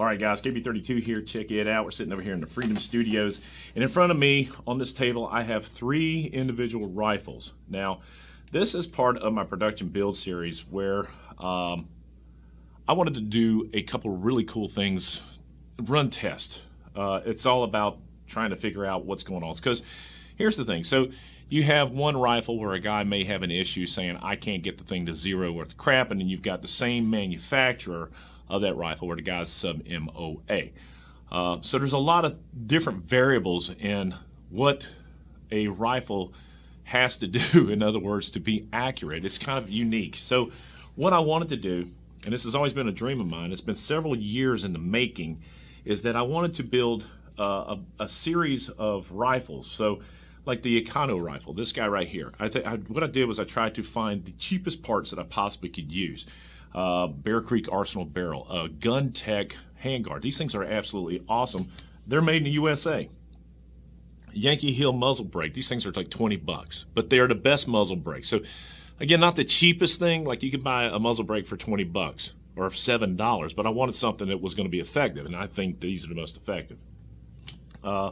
All right, guys, KB32 here. Check it out. We're sitting over here in the Freedom Studios. And in front of me on this table, I have three individual rifles. Now, this is part of my production build series where um, I wanted to do a couple really cool things, run test. Uh, it's all about trying to figure out what's going on. Because here's the thing. So you have one rifle where a guy may have an issue saying, I can't get the thing to zero worth crap. And then you've got the same manufacturer of that rifle where the guy's sub MOA. Uh, so there's a lot of different variables in what a rifle has to do, in other words, to be accurate. It's kind of unique. So what I wanted to do, and this has always been a dream of mine, it's been several years in the making, is that I wanted to build uh, a, a, series of rifles. So like the Econo rifle, this guy right here. I, th- I what I did was I tried to find the cheapest parts that I possibly could use uh, Bear Creek Arsenal barrel, uh, Guntec handguard. These things are absolutely awesome. They're made in the USA. Yankee Hill muzzle brake. These things are like 20 bucks, but they are the best muzzle brake. So again, not the cheapest thing. Like you could buy a muzzle brake for 20 bucks or seven dollars, but I wanted something that was going to be effective, and I think these are the most effective. Uh,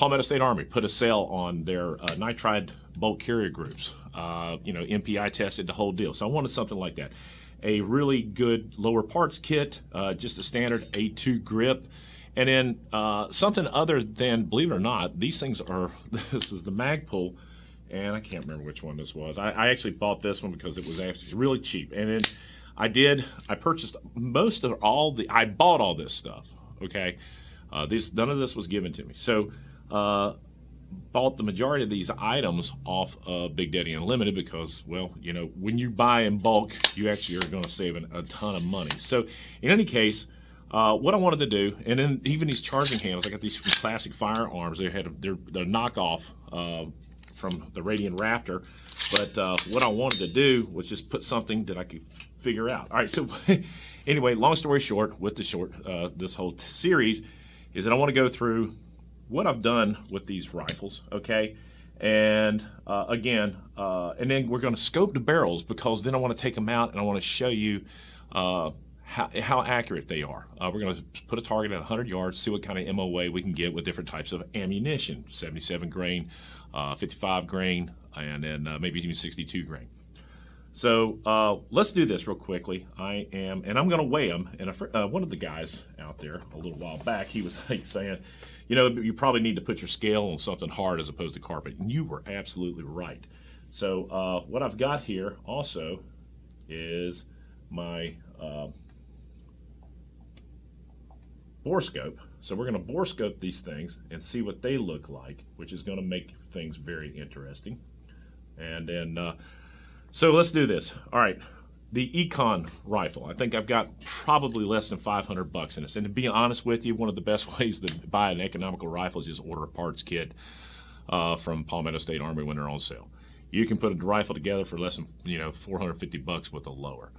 Palmetto State Army put a sale on their uh, nitride bolt carrier groups. Uh, you know, MPI tested the whole deal. So I wanted something like that a really good lower parts kit, uh, just a standard A2 grip, and then uh, something other than, believe it or not, these things are, this is the Magpul, and I can't remember which one this was. I, I actually bought this one because it was actually really cheap. And then I did, I purchased most of all the, I bought all this stuff, okay? Uh, this, none of this was given to me. So, uh, bought the majority of these items off of Big Daddy Unlimited because, well, you know, when you buy in bulk, you actually are going to save an, a ton of money. So, in any case, uh, what I wanted to do, and then even these charging handles, I got these from Classic Firearms. They had they're, they're knockoff uh, from the Radian Raptor. But uh, what I wanted to do was just put something that I could figure out. All right, so anyway, long story short, with the short uh, this whole series is that I want to go through what I've done with these rifles, okay? And uh, again, uh, and then we're going to scope the barrels because then I want to take them out and I want to show you uh, how, how accurate they are. Uh, we're going to put a target at 100 yards, see what kind of MOA we can get with different types of ammunition 77 grain, uh, 55 grain, and then uh, maybe even 62 grain. So let's do this real quickly. I am, and I'm going to weigh them. And one of the guys out there a little while back, he was like saying, you know, you probably need to put your scale on something hard as opposed to carpet. And you were absolutely right. So uh, what I've got here also is my uh, borescope. So we're going to borescope these things and see what they look like, which is going to make things very interesting. And then, uh, so let's do this. All right, the Econ rifle. I think I've got probably less than 500 bucks in this. And to be honest with you, one of the best ways to buy an economical rifle is just order a parts kit uh, from Palmetto State Army when they're on sale. You can put a rifle together for less than you know 450 bucks with a lower.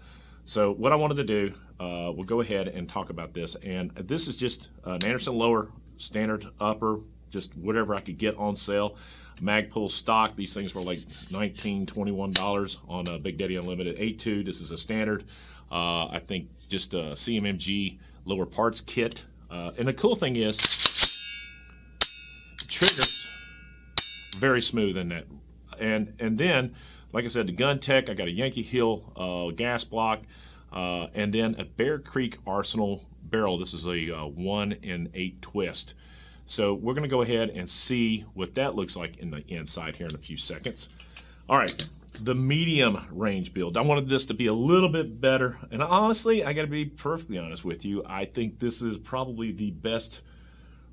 So what I wanted to do, uh, we'll go ahead and talk about this. And this is just an Anderson lower, standard upper, just whatever I could get on sale. Magpul stock, these things were like $19, $21 on a Big Daddy Unlimited A2. This is a standard, uh, I think just a CMMG lower parts kit. Uh, and the cool thing is, trigger's very smooth in that. And, and then, like I said, the Guntec, I got a Yankee Hill uh, gas block, uh, and then a Bear Creek Arsenal barrel. This is a uh, 1 in 8 twist. So we're going to go ahead and see what that looks like in the inside here in a few seconds. All right, the medium range build. I wanted this to be a little bit better. And honestly, I got to be perfectly honest with you. I think this is probably the best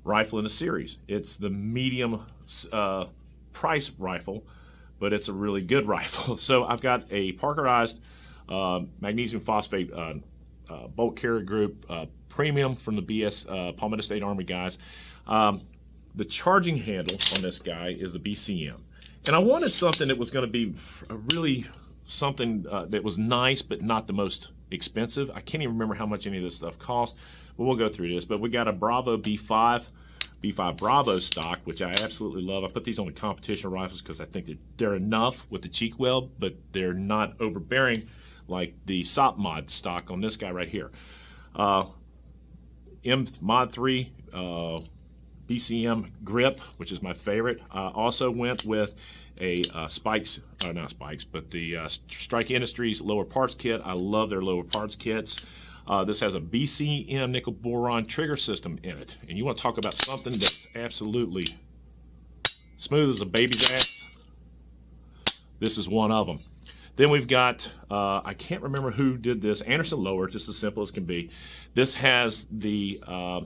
rifle in the series. It's the medium uh, price rifle, but it's a really good rifle. So I've got a Parkerized uh, magnesium phosphate uh, uh bolt carrier group uh, premium from the BS uh, Palmetto State Army guys. Um, the charging handle on this guy is the BCM. And I wanted something that was going to be really something uh, that was nice, but not the most expensive. I can't even remember how much any of this stuff cost, but we'll go through this. But we got a Bravo B5, B5 Bravo stock, which I absolutely love. I put these on the competition rifles because I think that they're enough with the cheek weld, but they're not overbearing like the SOPMOD stock on this guy right here. Uh, M Mod 3 uh, BCM grip, which is my favorite. Uh, also went with a uh, Spikes, uh, not Spikes, but the uh, Strike Industries lower parts kit. I love their lower parts kits. Uh, this has a BCM nickel boron trigger system in it. And you want to talk about something that's absolutely smooth as a baby's ass? This is one of them. Then we've got, uh, I can't remember who did this, Anderson Lower, just as simple as can be. This has the uh,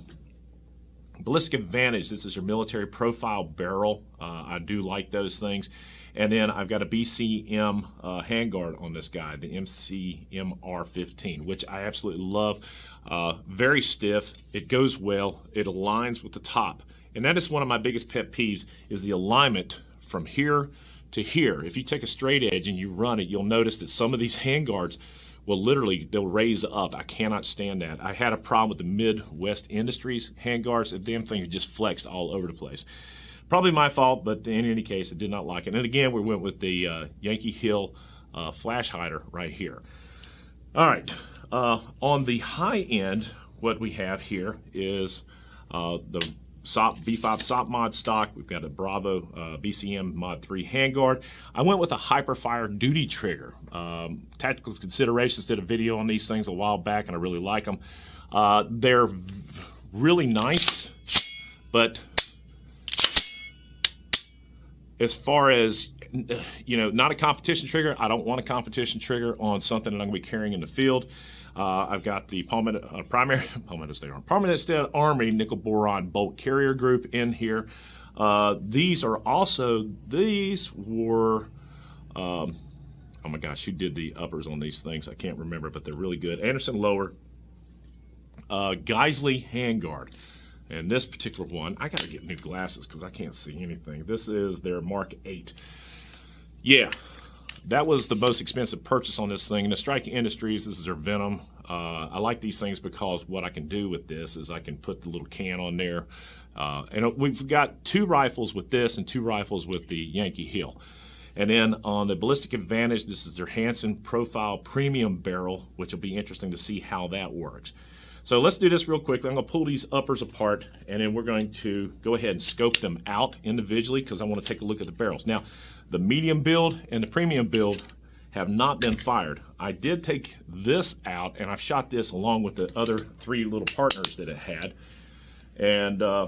Ballistic Advantage. This is your military profile barrel. Uh, I do like those things. And then I've got a BCM uh, handguard on this guy, the MCMR15, which I absolutely love. Uh, very stiff. It goes well. It aligns with the top. And that is one of my biggest pet peeves is the alignment from here to here. If you take a straight edge and you run it, you'll notice that some of these handguards will literally, they'll raise up. I cannot stand that. I had a problem with the Midwest Industries handguards. The damn thing just flexed all over the place. Probably my fault, but in any case, I did not like it. And again, we went with the uh, Yankee Hill uh, flash hider right here. All right, uh, on the high end, what we have here is uh, the SOP, B5 SOPMOD stock. We've got a Bravo uh, BCM Mod 3 handguard. I went with a Hyperfire duty trigger. Um, tactical considerations did a video on these things a while back, and I really like them. Uh, they're really nice, but as far as you know, not a competition trigger. I don't want a competition trigger on something that I'm going to be carrying in the field. Uh, I've got the Palmetto, uh, primary Palmetto State Army, Palmetto State Army nickel boron bolt carrier group in here. Uh, these are also these were. Um, oh my gosh, who did the uppers on these things? I can't remember, but they're really good. Anderson Lower, uh, Geissele handguard. And this particular one, I got to get new glasses because I can't see anything. This is their Mark 8. Yeah, that was the most expensive purchase on this thing. And the Strike Industries, this is their Venom. Uh, I like these things because what I can do with this is I can put the little can on there. Uh, and we've got two rifles with this and two rifles with the Yankee Hill. And then on the Ballistic Advantage, this is their Hanson Profile Premium Barrel, which will be interesting to see how that works. So let's do this real quick. I'm going to pull these uppers apart, and then we're going to go ahead and scope them out individually because I want to take a look at the barrels. Now, the medium build and the premium build have not been fired. I did take this out, and I've shot this along with the other three little partners that it had. And uh,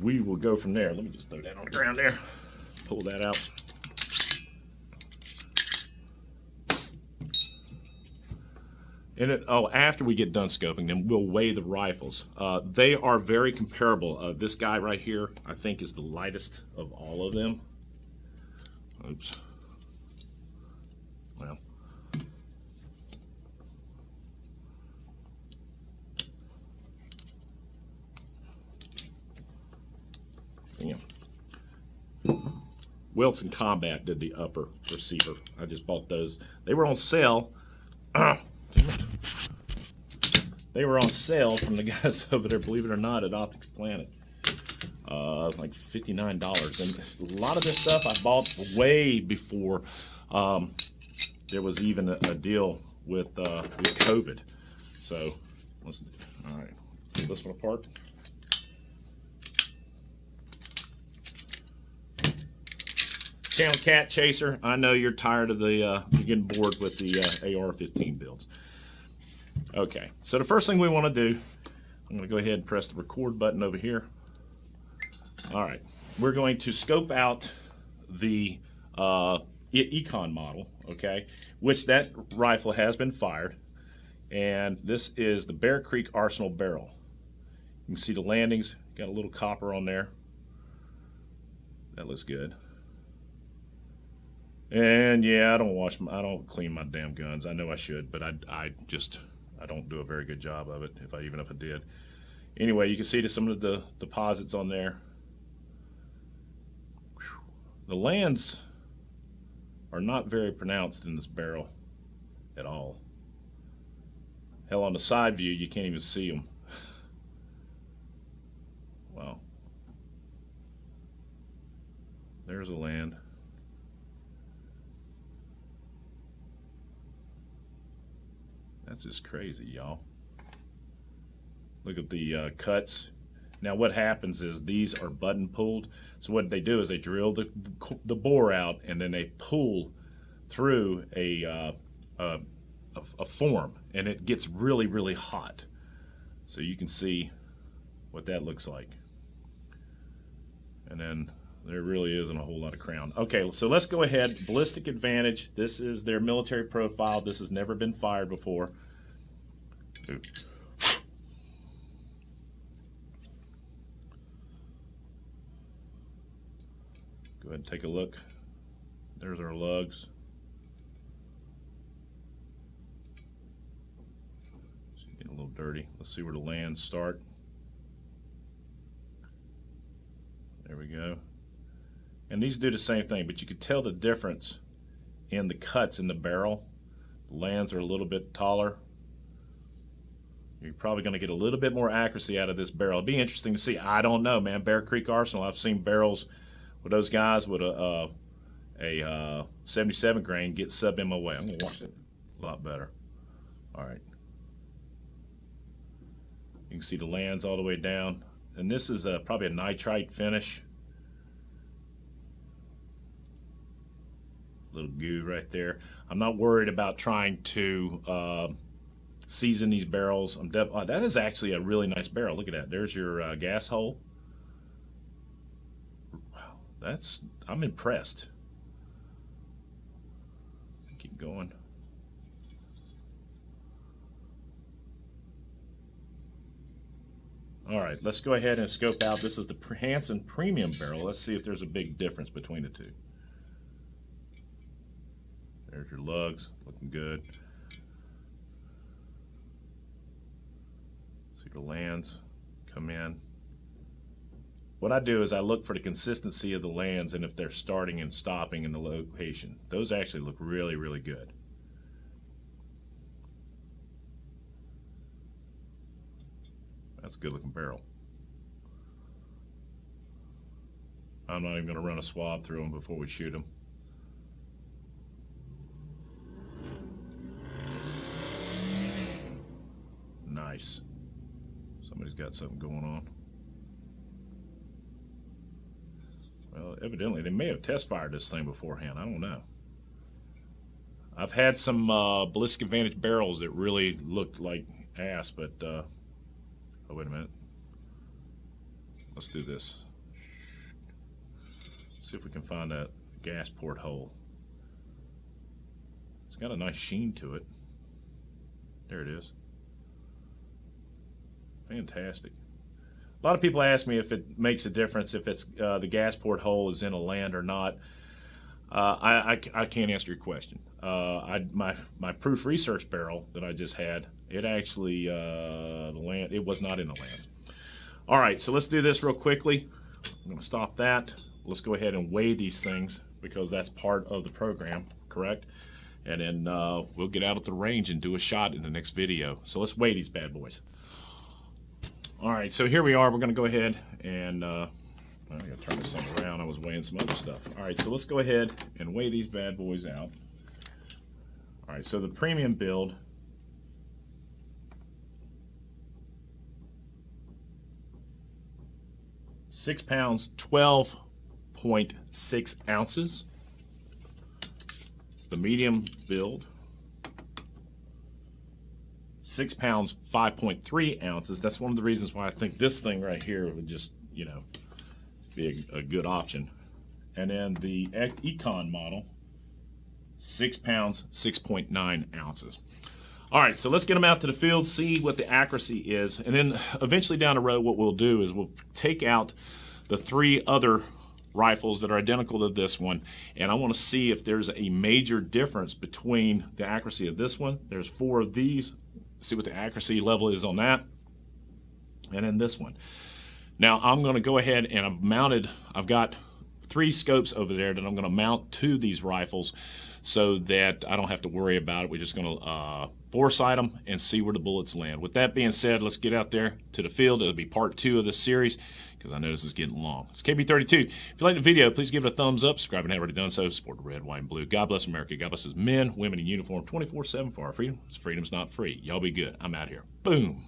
we will go from there. Let me just throw that on the ground there. Pull that out. It, oh, after we get done scoping them, we'll weigh the rifles. Uh, they are very comparable. Uh, this guy right here, I think, is the lightest of all of them. Oops. Well. Yeah. Wilson Combat did the upper receiver. I just bought those. They were on sale. They were on sale from the guys over there, believe it or not, at Optics Planet. Uh, like $59. And a lot of this stuff I bought way before um, there was even a, a deal with, uh, with COVID. So, let's, all right, pull this one apart. Channel Cat Chaser, I know you're tired of the, uh, you're getting bored with the uh, AR-15 builds. Okay, so the first thing we want to do, I'm going to go ahead and press the record button over here. All right, we're going to scope out the uh, Econ model, okay, which that rifle has been fired. And this is the Bear Creek Arsenal barrel. You can see the landings, got a little copper on there. That looks good. And yeah, I don't wash, I don't clean my damn guns. I know I should, but I, I just I don't do a very good job of it, if I even if I did. Anyway, you can see to some of the deposits on there. The lands are not very pronounced in this barrel at all. Hell, on the side view, you can't even see them. wow. There's a land. That's just crazy, y'all. Look at the uh, cuts. Now what happens is these are button pulled. So what they do is they drill the, the bore out and then they pull through a, uh, a, a form and it gets really, really hot. So you can see what that looks like. And then there really isn't a whole lot of crown. Okay, so let's go ahead. Ballistic Advantage. This is their military profile. This has never been fired before. Go ahead and take a look. There's our lugs. Getting a little dirty. Let's see where the lands start. There we go. And these do the same thing, but you could tell the difference in the cuts in the barrel. The lands are a little bit taller. You're probably going to get a little bit more accuracy out of this barrel. It'd be interesting to see. I don't know, man. Bear Creek Arsenal, I've seen barrels with those guys with a uh, a uh, 77 grain get sub MOA. I'm going to watch it a lot better. All right. You can see the lands all the way down. And this is a, probably a nitride finish. Little goo right there. I'm not worried about trying to uh, season these barrels. I'm oh, that is actually a really nice barrel. Look at that. There's your uh, gas hole. Wow, that's I'm impressed. Keep going. All right, let's go ahead and scope out. This is the Hanson Premium Barrel. Let's see if there's a big difference between the two. There's your lugs, looking good. See the lands come in. What I do is I look for the consistency of the lands and if they're starting and stopping in the location. Those actually look really, really good. That's a good looking barrel. I'm not even going to run a swab through them before we shoot them. Nice. Somebody's got something going on. Well, evidently they may have test fired this thing beforehand. I don't know. I've had some uh, Ballistic Advantage barrels that really looked like ass, but uh, oh wait a minute. Let's do this. See if we can find that gas port hole. It's got a nice sheen to it. There it is. Fantastic. A lot of people ask me if it makes a difference if it's uh, the gas port hole is in a land or not. Uh, I, I, I, can't answer your question. Uh, I, my my proof research barrel that I just had, it actually uh, the land it was not in the land. All right, so let's do this real quickly. I'm going to stop that. Let's go ahead and weigh these things because that's part of the program, correct? And then uh, we'll get out at the range and do a shot in the next video. So let's weigh these bad boys. All right, so here we are. We're going to go ahead and uh, I got to turn this thing around. I was weighing some other stuff. All right, so let's go ahead and weigh these bad boys out. All right, so the premium build. Six pounds, 12.6 ounces. The medium build, six pounds, 5.3 ounces. That's one of the reasons why I think this thing right here would just, you know, be a, a good option. And then the Econ model, six pounds, 6.9 ounces. All right, so let's get them out to the field, see what the accuracy is. And then eventually down the road, what we'll do is we'll take out the three other rifles that are identical to this one and I want to see if there's a major difference between the accuracy of this one there's four of these see what the accuracy level is on that. And then this one. Now I'm going to go ahead and I've mounted, I've got three scopes over there that I'm going to mount to these rifles so that I don't have to worry about it. We're just going to uh, bore sight them and see where the bullets land. With that being said, let's get out there to the field. It'll be part two of this series because I know this is getting long. It's KB32. If you like the video, please give it a thumbs up. Subscribe and haven't already done so. Support red, white, and blue. God bless America. God bless his men, women in uniform 24-7 for our freedom. Freedom's not free. Y'all be good. I'm out here. Boom.